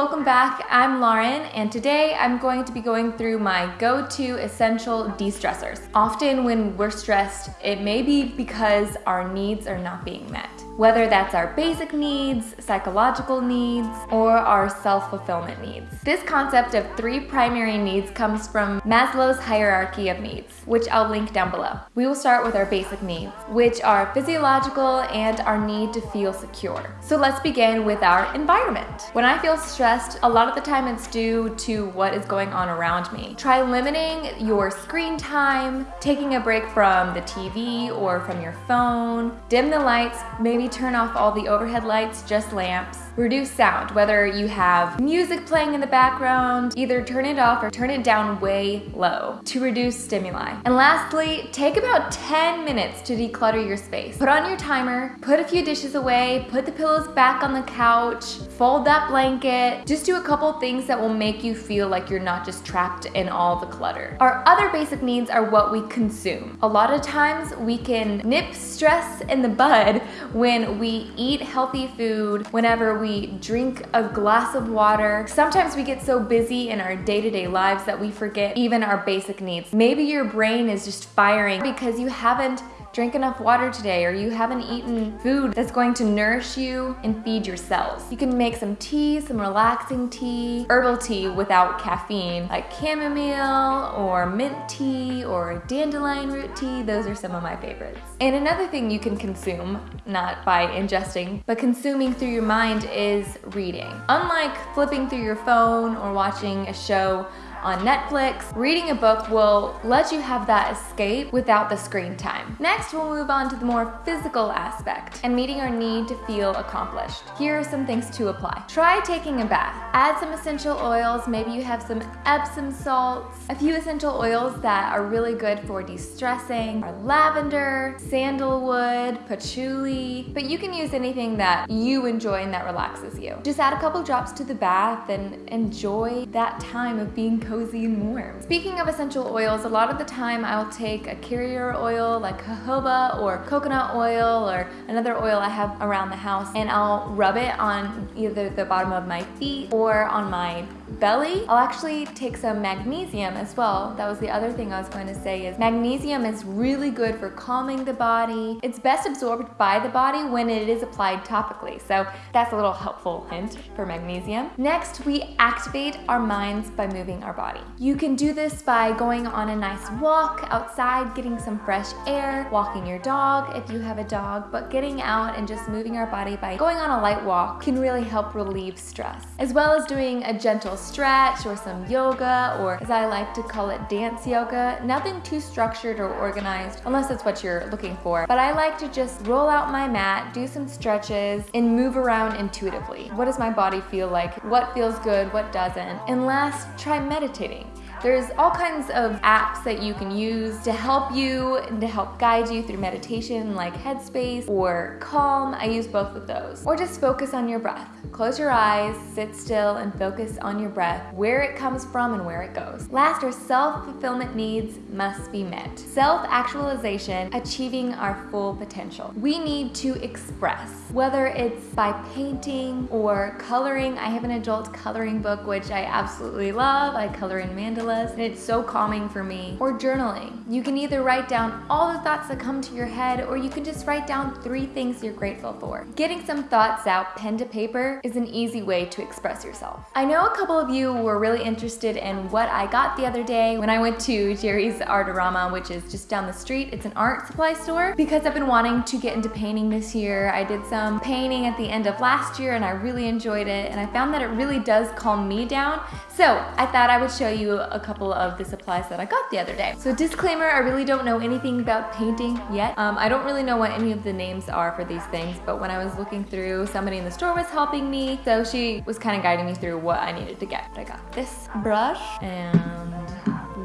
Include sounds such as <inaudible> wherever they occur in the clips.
welcome back. I'm Lauren, and today I'm going to be going through my go-to essential de-stressors. Often when we're stressed, it may be because our needs are not being met whether that's our basic needs, psychological needs, or our self-fulfillment needs. This concept of three primary needs comes from Maslow's hierarchy of needs, which I'll link down below. We will start with our basic needs, which are physiological and our need to feel secure. So let's begin with our environment. When I feel stressed, a lot of the time it's due to what is going on around me. Try limiting your screen time, taking a break from the TV or from your phone, dim the lights, maybe turn off all the overhead lights, just lamps. Reduce sound, whether you have music playing in the background, either turn it off or turn it down way low to reduce stimuli. And lastly, take about 10 minutes to declutter your space. Put on your timer, put a few dishes away, put the pillows back on the couch, fold that blanket. Just do a couple things that will make you feel like you're not just trapped in all the clutter. Our other basic needs are what we consume. A lot of times we can nip stress in the bud when we eat healthy food, whenever we drink a glass of water. Sometimes we get so busy in our day-to-day -day lives that we forget even our basic needs. Maybe your brain is just firing because you haven't drink enough water today or you haven't eaten food that's going to nourish you and feed your cells. You can make some tea, some relaxing tea, herbal tea without caffeine, like chamomile or mint tea or dandelion root tea. Those are some of my favorites. And another thing you can consume, not by ingesting, but consuming through your mind is reading. Unlike flipping through your phone or watching a show, on Netflix. Reading a book will let you have that escape without the screen time. Next, we'll move on to the more physical aspect and meeting our need to feel accomplished. Here are some things to apply. Try taking a bath. Add some essential oils. Maybe you have some Epsom salts. A few essential oils that are really good for de-stressing are lavender, sandalwood, patchouli, but you can use anything that you enjoy and that relaxes you. Just add a couple drops to the bath and enjoy that time of being cozy and warm. Speaking of essential oils, a lot of the time I'll take a carrier oil like jojoba or coconut oil or another oil I have around the house and I'll rub it on either the bottom of my feet or on my belly. I'll actually take some magnesium as well. That was the other thing I was going to say is magnesium is really good for calming the body. It's best absorbed by the body when it is applied topically. So that's a little helpful hint for magnesium. Next, we activate our minds by moving our body. You can do this by going on a nice walk outside, getting some fresh air, walking your dog if you have a dog, but getting out and just moving our body by going on a light walk can really help relieve stress, as well as doing a gentle stretch or some yoga or as I like to call it dance yoga. Nothing too structured or organized unless that's what you're looking for. But I like to just roll out my mat, do some stretches and move around intuitively. What does my body feel like? What feels good? What doesn't? And last, try meditating. There's all kinds of apps that you can use to help you and to help guide you through meditation like Headspace or Calm. I use both of those. Or just focus on your breath. Close your eyes, sit still, and focus on your breath, where it comes from and where it goes. Last, our self-fulfillment needs must be met. Self-actualization, achieving our full potential. We need to express, whether it's by painting or coloring. I have an adult coloring book, which I absolutely love. I color in mandala and it's so calming for me. Or journaling. You can either write down all the thoughts that come to your head or you can just write down three things you're grateful for. Getting some thoughts out pen to paper is an easy way to express yourself. I know a couple of you were really interested in what I got the other day when I went to Jerry's Artarama, which is just down the street. It's an art supply store because I've been wanting to get into painting this year. I did some painting at the end of last year and I really enjoyed it and I found that it really does calm me down. So I thought I would show you a a couple of the supplies that I got the other day. So disclaimer, I really don't know anything about painting yet. Um, I don't really know what any of the names are for these things, but when I was looking through, somebody in the store was helping me. So she was kind of guiding me through what I needed to get. I got this brush and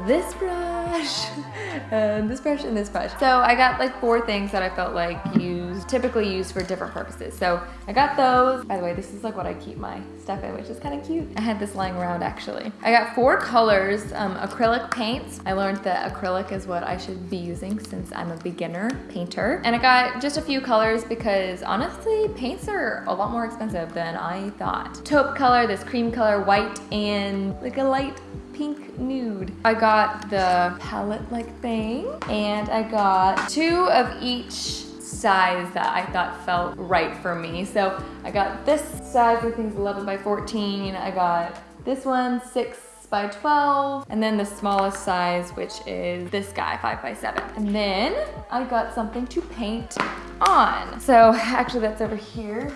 this brush, <laughs> and this brush, and this brush. So I got like four things that I felt like used, typically used for different purposes. So I got those. By the way, this is like what I keep my stuff in, which is kind of cute. I had this lying around actually. I got four colors, um, acrylic paints. I learned that acrylic is what I should be using since I'm a beginner painter. And I got just a few colors because honestly, paints are a lot more expensive than I thought. Taupe color, this cream color, white, and like a light pink nude. I got the palette like thing and I got two of each size that I thought felt right for me. So I got this size, I think is 11 by 14. I got this one, six by 12, and then the smallest size, which is this guy, five by seven. And then I got something to paint on. So actually that's over here.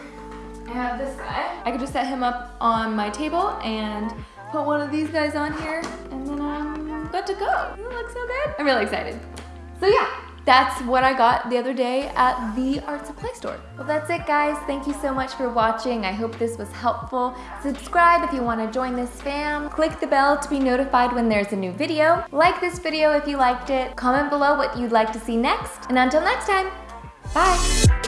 I have this guy. I could just set him up on my table and put one of these guys on here and then I'm good to go. It looks so good. I'm really excited. So yeah, that's what I got the other day at the art supply store. Well, that's it guys. Thank you so much for watching. I hope this was helpful. Subscribe if you want to join this fam. Click the bell to be notified when there's a new video. Like this video if you liked it. Comment below what you'd like to see next. And until next time, bye.